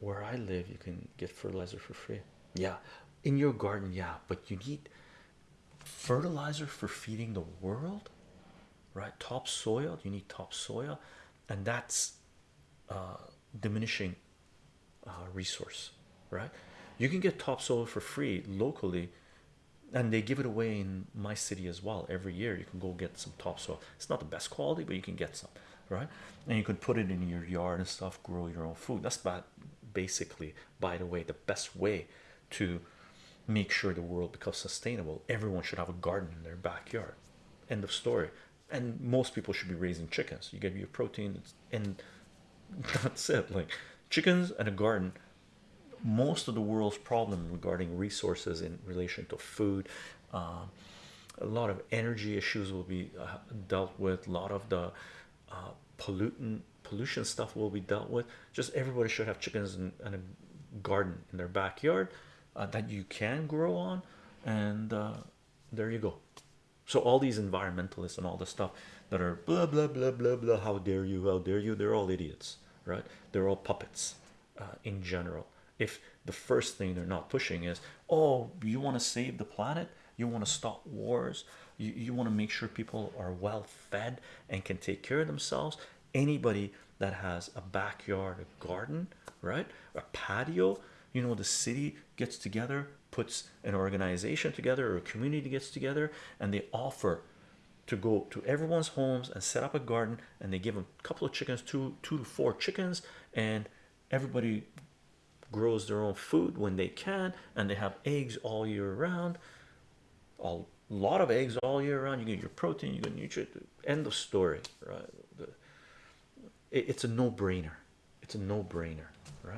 where I live, you can get fertilizer for free. Yeah, in your garden, yeah, but you need fertilizer for feeding the world, right? Topsoil, you need topsoil, and that's uh, diminishing uh, resource, right? You can get topsoil for free locally, and they give it away in my city as well. Every year, you can go get some topsoil. It's not the best quality, but you can get some, right? And you can put it in your yard and stuff, grow your own food. That's bad, basically. By the way, the best way to make sure the world becomes sustainable. Everyone should have a garden in their backyard. End of story. And most people should be raising chickens. You get your protein, and that's it. Like chickens and a garden. Most of the world's problem regarding resources in relation to food, um, a lot of energy issues will be uh, dealt with. A lot of the uh, pollutant pollution stuff will be dealt with. Just everybody should have chickens and, a garden in their backyard uh, that you can grow on, and uh, there you go. So all these environmentalists and all the stuff that are blah blah blah blah blah. How dare you? How dare you? They're all idiots, right? They're all puppets uh, in general. If the first thing they're not pushing is, oh, you want to save the planet, you want to stop wars, you, you want to make sure people are well fed and can take care of themselves. Anybody that has a backyard, a garden, right, a patio, you know, the city gets together, puts an organization together, or a community gets together, and they offer to go to everyone's homes and set up a garden and they give them a couple of chickens two two to four chickens and everybody grows their own food when they can and they have eggs all year round a lot of eggs all year round. You get your protein you get nutrient end of story right? It's a no-brainer. It's a no-brainer right